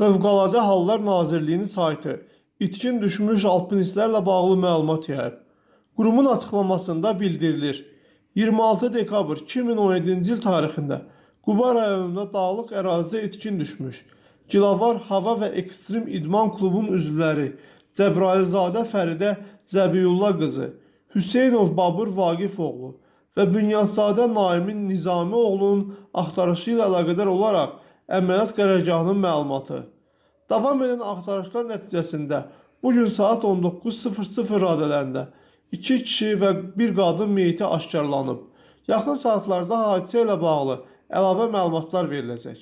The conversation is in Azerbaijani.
Fövqəladə Hallar Nazirliyinin saytı itkin düşmüş alpinistlərlə bağlı məlumat yayıb. Qurumun açıqlamasında bildirilir. 26 dekabr 2017-ci il tarixində Quba rayonunda dağlıq ərazidə itkin düşmüş. Gilavar Hava və Ekstrem İdman Klubunun üzvləri Cəbrailzadə Fəridə Zəbiyullah qızı, Hüseynov Babur Vaqif oğlu və Bünyadzadə Naimin Nizami oğlunun axtarışı ilə əlaqədar olaraq əməliyyat qərargahının məlumatı. Davam edən axtarışlar nəticəsində bu gün saat 19:00 radələrində 2 kişi və bir qadın meyiti aşkarlanıb. Yaxın saatlarda hadisə ilə bağlı əlavə məlumatlar veriləcək.